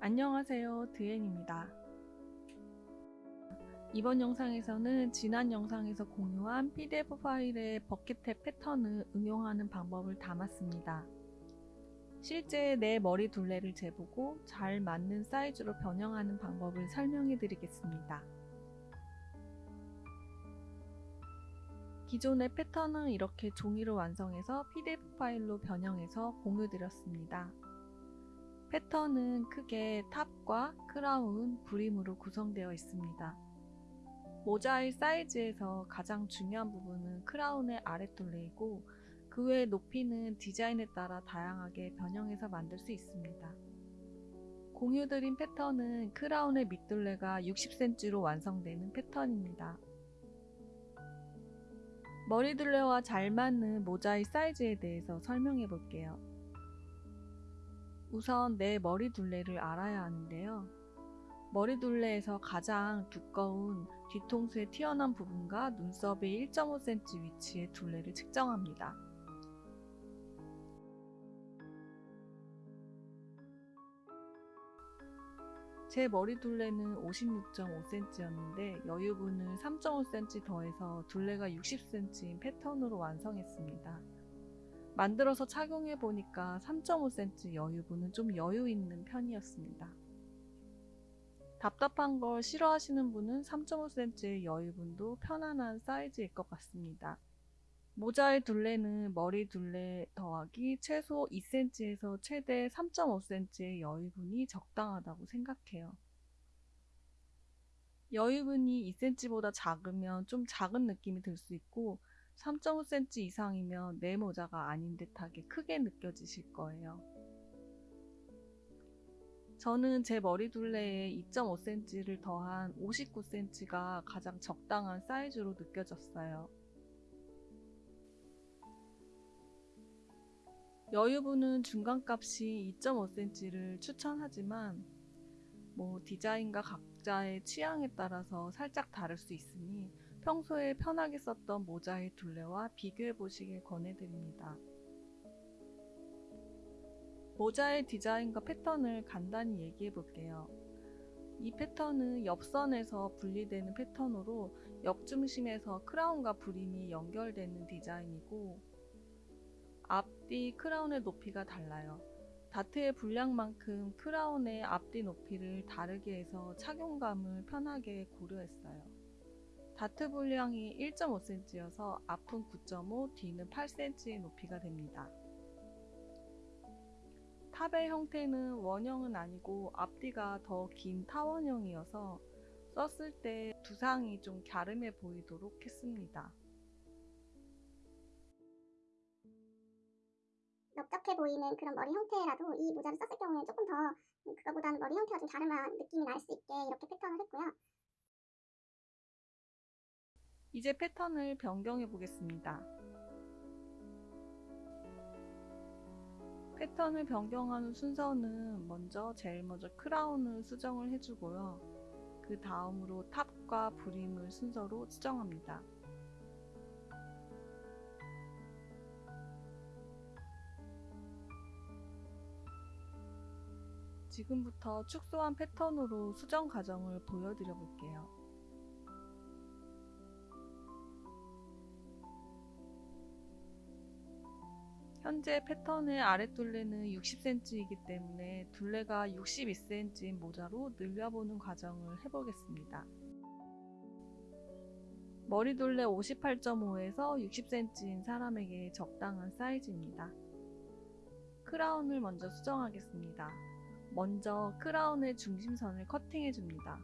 안녕하세요. 드엔입니다. 이번 영상에서는 지난 영상에서 공유한 pdf 파일에 버킷탭 패턴을 응용하는 방법을 담았습니다. 실제 내 머리 둘레를 재보고 잘 맞는 사이즈로 변형하는 방법을 설명해 드리겠습니다. 기존의 패턴은 이렇게 종이로 완성해서 pdf 파일로 변형해서 공유 드렸습니다 패턴은 크게 탑과 크라운, 브림으로 구성되어 있습니다. 모자의 사이즈에서 가장 중요한 부분은 크라운의 아랫둘레이고 그 외의 높이는 디자인에 따라 다양하게 변형해서 만들 수 있습니다. 공유드린 패턴은 크라운의 밑둘레가 60cm로 완성되는 패턴입니다. 머리둘레와 잘 맞는 모자의 사이즈에 대해서 설명해 볼게요. 우선 내 머리 둘레를 알아야 하는데요. 머리 둘레에서 가장 두꺼운 뒤통수의 튀어나온 부분과 눈썹의 1.5cm 위치의 둘레를 측정합니다. 제 머리 둘레는 56.5cm였는데 여유분을 3.5cm 더해서 둘레가 60cm인 패턴으로 완성했습니다. 만들어서 착용해 보니까 3.5cm 여유분은 좀 여유 있는 편이었습니다. 답답한 걸 싫어하시는 분은 3.5cm의 여유분도 편안한 사이즈일 것 같습니다. 모자의 둘레는 머리 둘레 더하기 최소 2cm에서 최대 3.5cm의 여유분이 적당하다고 생각해요. 여유분이 2cm보다 작으면 좀 작은 느낌이 들 수 있고 3.5cm 이상이면 내 모자가 아닌 듯하게 크게 느껴지실 거예요. 저는 제 머리 둘레에 2.5cm를 더한 59cm가 가장 적당한 사이즈로 느껴졌어요. 여유분은 중간값이 2.5cm를 추천하지만 뭐 디자인과 각자의 취향에 따라서 살짝 다를 수 있으니 평소에 편하게 썼던 모자의 둘레와 비교해 보시길 권해드립니다. 모자의 디자인과 패턴을 간단히 얘기해 볼게요. 이 패턴은 옆선에서 분리되는 패턴으로 옆중심에서 크라운과 브림이 연결되는 디자인이고 앞뒤 크라운의 높이가 달라요. 다트의 분량만큼 크라운의 앞뒤 높이를 다르게 해서 착용감을 편하게 고려했어요. 다트 분량이 1.5cm여서 앞은 9.5, 뒤는 8cm의 높이가 됩니다. 탑의 형태는 원형은 아니고 앞뒤가 더 긴 타원형이어서 썼을 때 두상이 좀 갸름해 보이도록 했습니다. 넓적해 보이는 그런 머리 형태라도 이 모자를 썼을 경우에 조금 더 그거보다는 머리 형태가 좀 갸름한 느낌이 날 수 있게 이렇게 패턴을 했고요. 이제 패턴을 변경해 보겠습니다. 패턴을 변경하는 순서는 먼저 제일 먼저 크라운을 수정을 해주고요. 그 다음으로 탑과 브림을 순서로 수정합니다. 지금부터 축소한 패턴으로 수정 과정을 보여드려 볼게요. 현재 패턴의 아랫둘레는 60cm이기 때문에 둘레가 62cm인 모자로 늘려보는 과정을 해보겠습니다. 머리 둘레 58.5에서 60cm인 사람에게 적당한 사이즈입니다. 크라운을 먼저 수정하겠습니다. 먼저 크라운의 중심선을 커팅해줍니다.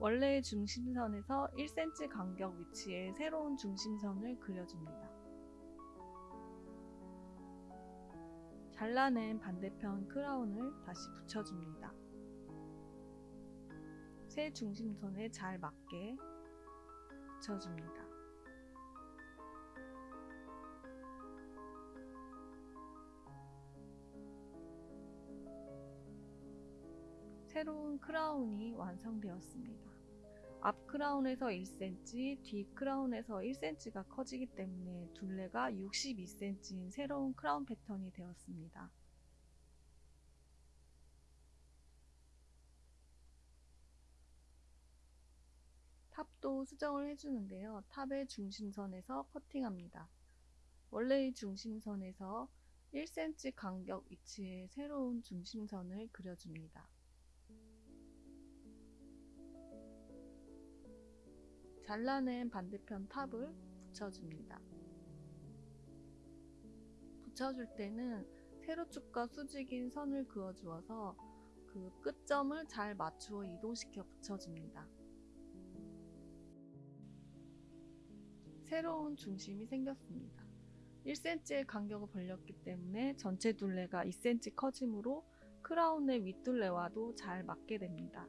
원래의 중심선에서 1cm 간격 위치에 새로운 중심선을 그려줍니다. 잘라낸 반대편 크라운을 다시 붙여줍니다. 새 중심선에 잘 맞게 붙여줍니다. 새로운 크라운이 완성되었습니다. 앞 크라운에서 1cm, 뒤 크라운에서 1cm가 커지기 때문에 둘레가 62cm인 새로운 크라운 패턴이 되었습니다. 탑도 수정을 해주는데요. 탑의 중심선에서 커팅합니다. 원래의 중심선에서 1cm 간격 위치에 새로운 중심선을 그려줍니다. 잘라낸 반대편 탑을 붙여줍니다. 붙여줄 때는 세로축과 수직인 선을 그어주어서 그 끝점을 잘 맞추어 이동시켜 붙여줍니다. 새로운 중심이 생겼습니다. 1cm의 간격을 벌렸기 때문에 전체 둘레가 2cm 커지므로 크라운의 윗둘레와도 잘 맞게 됩니다.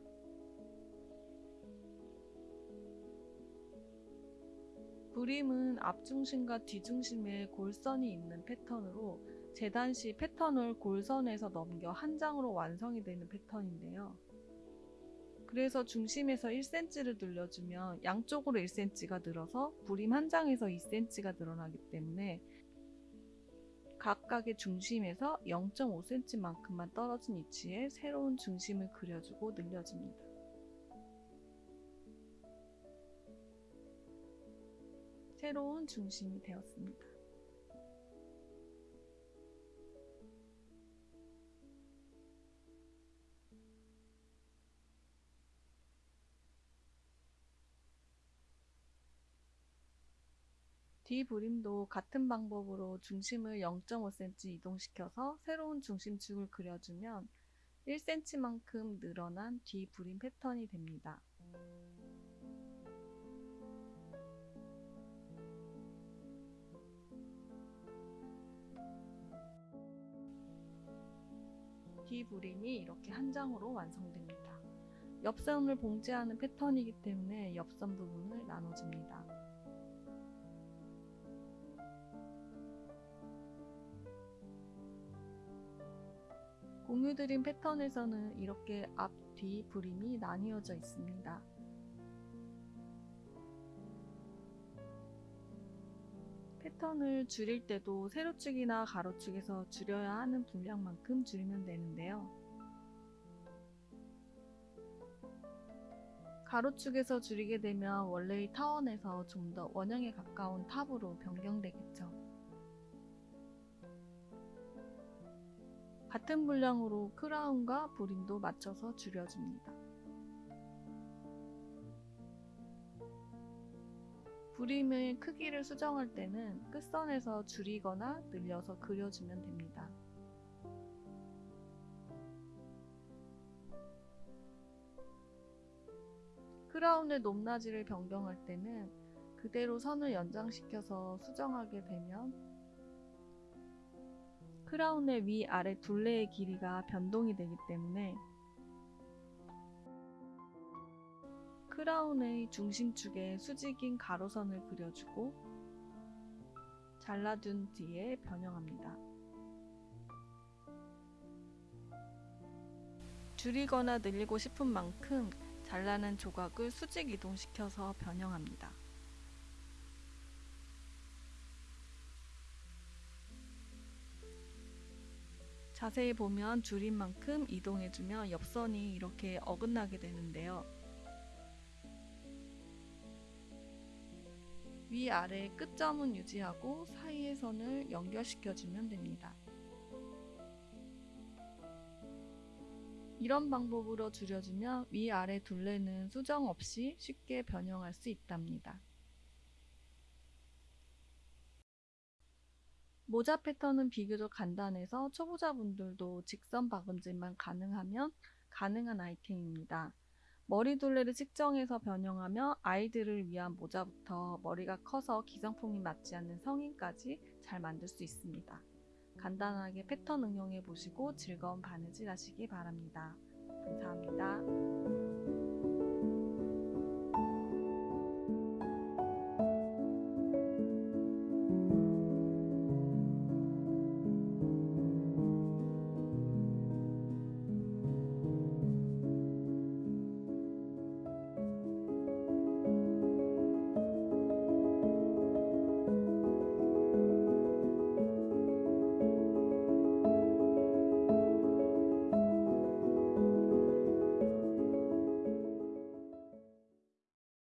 브림은 앞중심과 뒤중심에 골선이 있는 패턴으로 재단 시 패턴을 골선에서 넘겨 한 장으로 완성이 되는 패턴인데요. 그래서 중심에서 1cm를 늘려주면 양쪽으로 1cm가 늘어서 브림 한 장에서 2cm가 늘어나기 때문에 각각의 중심에서 0.5cm만큼만 떨어진 위치에 새로운 중심을 그려주고 늘려줍니다. 새로운 중심이 되었습니다. 뒤브림도 같은 방법으로 중심을 0.5cm 이동시켜서 새로운 중심축을 그려주면 1cm만큼 늘어난 뒤브림 패턴이 됩니다. 뒤브림이 이렇게 한 장으로 완성됩니다. 옆선을 봉제하는 패턴이기 때문에 옆선 부분을 나눠줍니다. 공유 드림 패턴에서는 이렇게 앞, 뒤 브림이 나뉘어져 있습니다. 패턴을 줄일 때도 세로축이나 가로축에서 줄여야 하는 분량만큼 줄이면 되는데요. 가로축에서 줄이게 되면 원래의 타원에서 좀 더 원형에 가까운 탑으로 변경되겠죠. 같은 분량으로 크라운과 브림도 맞춰서 줄여줍니다. 브림의 크기를 수정할 때는 끝선에서 줄이거나 늘려서 그려주면 됩니다. 크라운의 높낮이를 변경할 때는 그대로 선을 연장시켜서 수정하게 되면 크라운의 위아래 둘레의 길이가 변동이 되기 때문에 크라운의 중심축에 수직인 가로선을 그려주고 잘라둔 뒤에 변형합니다. 줄이거나 늘리고 싶은 만큼 잘라낸 조각을 수직 이동시켜서 변형합니다. 자세히 보면 줄인 만큼 이동해주면 옆선이 이렇게 어긋나게 되는데요. 위아래 끝점은 유지하고 사이의 선을 연결시켜주면 됩니다. 이런 방법으로 줄여주면 위아래 둘레는 수정 없이 쉽게 변형할 수 있답니다. 모자 패턴은 비교적 간단해서 초보자분들도 직선 박음질만 가능하면 가능한 아이템입니다. 머리 둘레를 측정해서 변형하며 아이들을 위한 모자부터 머리가 커서 기성품이 맞지 않는 성인까지 잘 만들 수 있습니다. 간단하게 패턴 응용해 보시고 즐거운 바느질 하시기 바랍니다. 감사합니다.